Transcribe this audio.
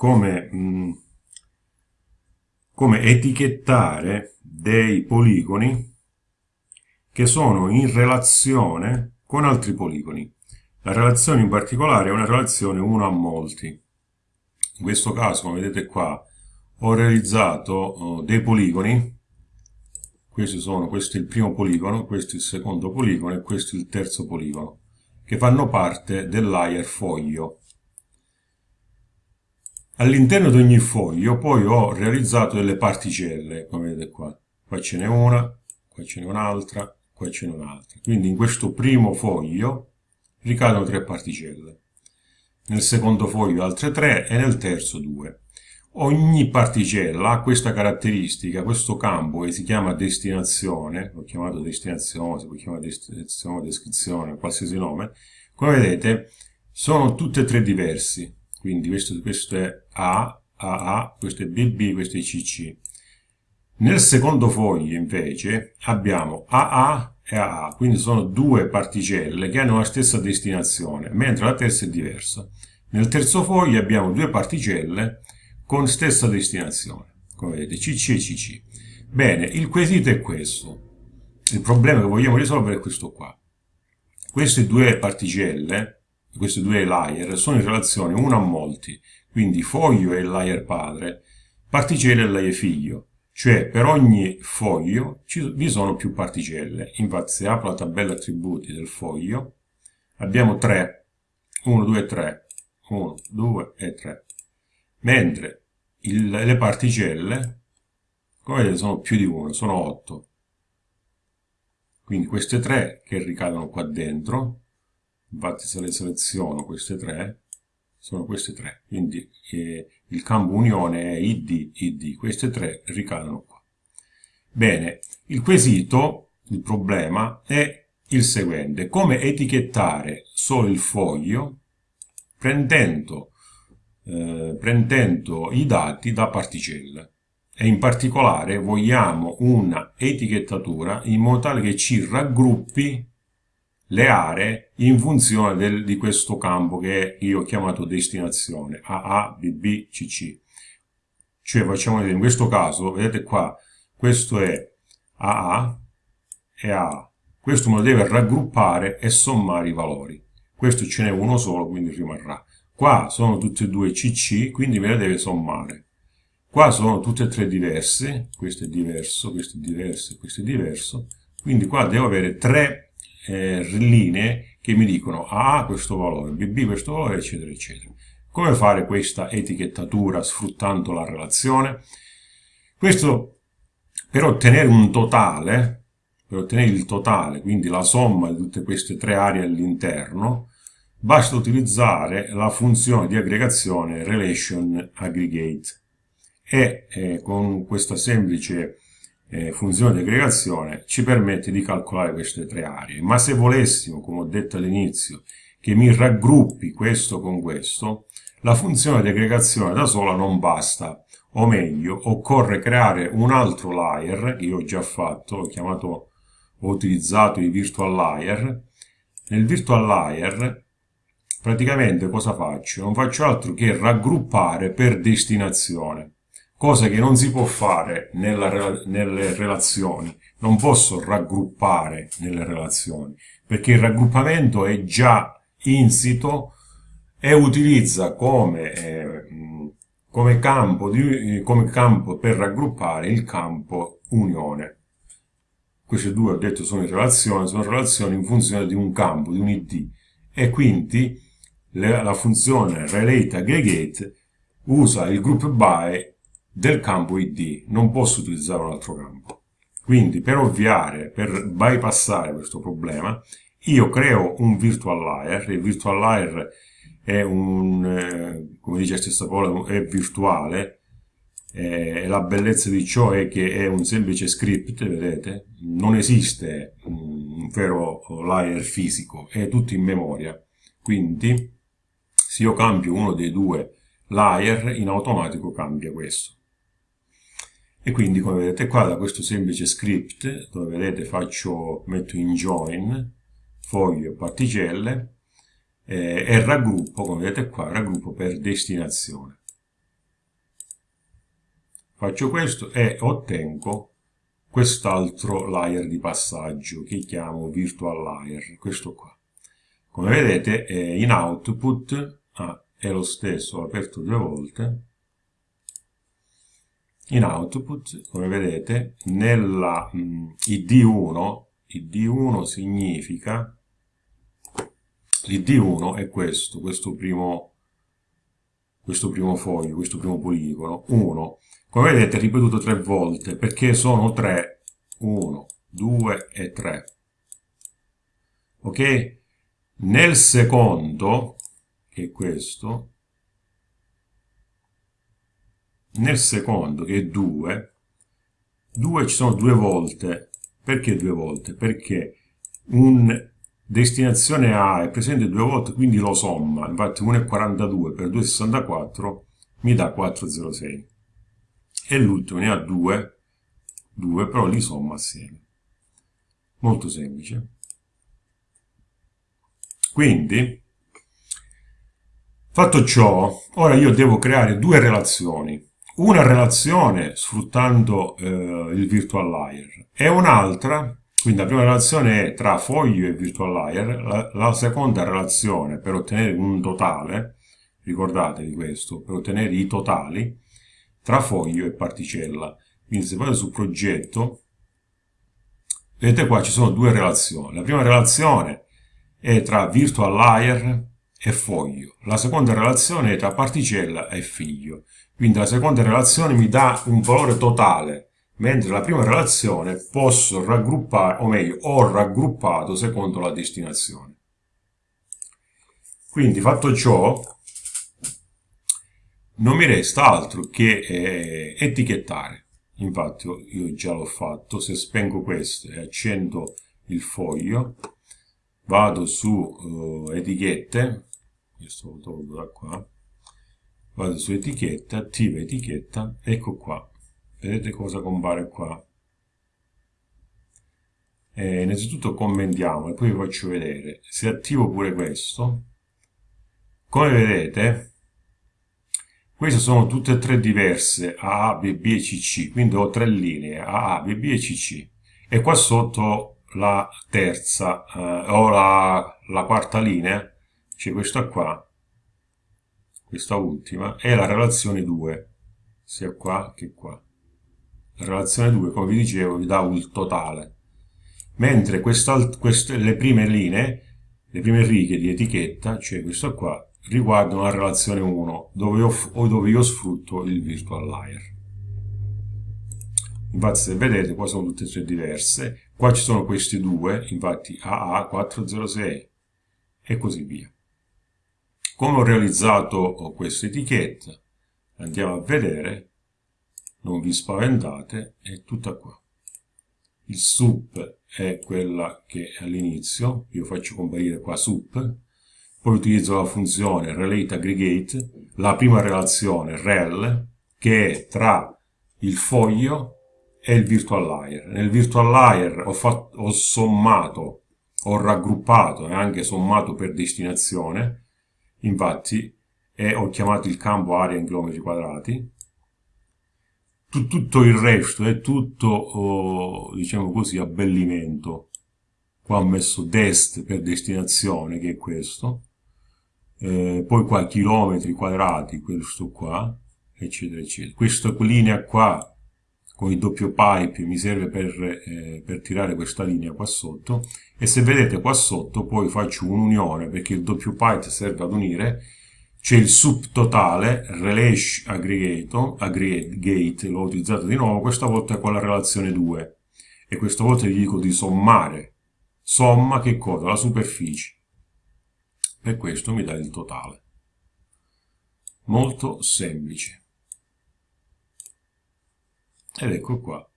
come, mh, mm, come etichettare dei poligoni che sono in relazione con altri poligoni. La relazione in particolare è una relazione 1 a molti. In questo caso, come vedete qua, ho realizzato uh, dei poligoni. Questi sono, questo è il primo poligono, questo è il secondo poligono e questo è il terzo poligono, che fanno parte del layer foglio. All'interno di ogni foglio poi ho realizzato delle particelle, come vedete qua. Qua ce n'è una, qua ce n'è un'altra, qua ce n'è un'altra. Quindi in questo primo foglio ricadono tre particelle. Nel secondo foglio altre tre e nel terzo due. Ogni particella ha questa caratteristica, questo campo che si chiama destinazione, l'ho chiamato destinazione, si può chiamare destinazione, descrizione, qualsiasi nome, come vedete sono tutte e tre diversi quindi questo, questo è A, AA, questo è BB, questo è CC. Nel secondo foglio invece abbiamo AA e AA, quindi sono due particelle che hanno la stessa destinazione, mentre la terza è diversa. Nel terzo foglio abbiamo due particelle con stessa destinazione, come vedete, CC e CC. Bene, il quesito è questo. Il problema che vogliamo risolvere è questo qua. Queste due particelle questi due layer sono in relazione uno a molti, quindi foglio è il layer padre, particelle è il layer figlio, cioè per ogni foglio ci, vi sono più particelle. Infatti se apro la tabella attributi del foglio, abbiamo 3, 1, 2, 3, 1, 2 e 3, mentre il, le particelle, come vedete, sono più di 1, sono 8. Quindi queste 3 che ricadono qua dentro, infatti se le seleziono queste tre sono queste tre. Quindi eh, il campo unione è id id. Queste tre ricadono qua. Bene il quesito il problema è il seguente. Come etichettare solo il foglio prendendo, eh, prendendo i dati da particelle? E in particolare vogliamo una etichettatura in modo tale che ci raggruppi le aree in funzione del, di questo campo che io ho chiamato destinazione AA, BB, CC. Cioè facciamo vedere, in questo caso, vedete qua, questo è AA e AA. Questo me lo deve raggruppare e sommare i valori. Questo ce n'è uno solo, quindi rimarrà. Qua sono tutte e due CC, quindi me le deve sommare. Qua sono tutte e tre diverse, questo è diverso, questo è diverso, questo è diverso, quindi qua devo avere tre eh, linee che mi dicono A questo valore, BB questo valore, eccetera, eccetera. Come fare questa etichettatura sfruttando la relazione? Questo per ottenere un totale, per ottenere il totale, quindi la somma di tutte queste tre aree all'interno, basta utilizzare la funzione di aggregazione relation aggregate e eh, con questa semplice eh, funzione di aggregazione ci permette di calcolare queste tre aree. Ma se volessimo, come ho detto all'inizio, che mi raggruppi questo con questo, la funzione di aggregazione da sola non basta, o meglio, occorre creare un altro layer, che io ho già fatto, ho chiamato, ho utilizzato i virtual layer. Nel virtual layer praticamente cosa faccio? Non faccio altro che raggruppare per destinazione cosa che non si può fare nella, nelle relazioni. Non posso raggruppare nelle relazioni, perché il raggruppamento è già insito e utilizza come, eh, come, campo di, come campo per raggruppare il campo unione. Queste due, ho detto, sono in relazione, sono relazioni in funzione di un campo, di un id, e quindi la funzione relate aggregate usa il group by del campo id, non posso utilizzare un altro campo. Quindi per ovviare, per bypassare questo problema, io creo un virtual layer, il virtual layer è un, eh, come dice la stessa parola, è virtuale, eh, e la bellezza di ciò è che è un semplice script, vedete? Non esiste un vero layer fisico, è tutto in memoria. Quindi, se io cambio uno dei due layer, in automatico cambia questo e quindi come vedete qua da questo semplice script dove vedete faccio metto in join foglio particelle eh, e raggruppo, come vedete qua, raggruppo per destinazione. Faccio questo e ottengo quest'altro layer di passaggio che chiamo virtual layer, questo qua. Come vedete eh, in output ah, è lo stesso, ho aperto due volte, in output, come vedete, nella mh, id1, id1 significa, l'id1 è questo, questo primo, questo primo foglio, questo primo poligono, 1, come vedete è ripetuto tre volte, perché sono tre, 1, 2 e 3. Ok? Nel secondo, che è questo, nel secondo, che è 2, 2 ci sono due volte. Perché due volte? Perché un destinazione A è presente due volte, quindi lo somma. Infatti 1,42 per 2,64 mi dà 4,06. E l'ultimo ne ha 2, 2, però li somma assieme. Molto semplice. Quindi, fatto ciò, ora io devo creare due relazioni una relazione sfruttando eh, il virtual layer e un'altra, quindi la prima relazione è tra foglio e virtual layer, la, la seconda relazione per ottenere un totale, ricordatevi questo, per ottenere i totali tra foglio e particella. Quindi se vado su progetto, vedete qua ci sono due relazioni. La prima relazione è tra virtual layer e foglio. La seconda relazione è tra particella e figlio. Quindi la seconda relazione mi dà un valore totale, mentre la prima relazione posso raggruppare, o meglio, ho raggruppato secondo la destinazione. Quindi fatto ciò, non mi resta altro che eh, etichettare. Infatti io già l'ho fatto, se spengo questo e accendo il foglio, vado su uh, etichette, questo lo tolgo da qua, vado su etichetta, attiva etichetta, ecco qua, vedete cosa compare qua. Eh, innanzitutto commentiamo e poi vi faccio vedere, se attivo pure questo, come vedete, queste sono tutte e tre diverse, A, B, B e CC, quindi ho tre linee, A, B, B e CC, e qua sotto la terza, eh, o la, la quarta linea, c'è questa qua, questa ultima, è la relazione 2, sia qua che qua. La relazione 2, come vi dicevo, vi dà il totale. Mentre queste, le prime linee, le prime righe di etichetta, cioè questa qua, riguardano la relazione 1, dove io, o dove io sfrutto il virtual layer. Infatti se vedete qua sono tutte e tre diverse, qua ci sono questi due, infatti AA406 e così via. Come ho realizzato questa etichetta? Andiamo a vedere, non vi spaventate, è tutta qua. Il sup è quella che è all'inizio, io faccio comparire qua sup, poi utilizzo la funzione relate aggregate, la prima relazione rel, che è tra il foglio e il virtual layer. Nel virtual layer ho, fatto, ho sommato, ho raggruppato e anche sommato per destinazione, infatti e ho chiamato il campo area in chilometri quadrati. Tutto il resto è tutto oh, diciamo così abbellimento. Qua ho messo dest per destinazione che è questo. Eh, poi qua chilometri quadrati questo qua eccetera eccetera. Questa linea qua con il doppio pipe mi serve per, eh, per, tirare questa linea qua sotto. E se vedete qua sotto poi faccio un'unione perché il doppio pipe serve ad unire. C'è il subtotale relash aggregate l'ho utilizzato di nuovo questa volta con la relazione 2 e questa volta gli dico di sommare. Somma che cosa? la superficie. Per questo mi dà il totale. Molto semplice ed ecco qua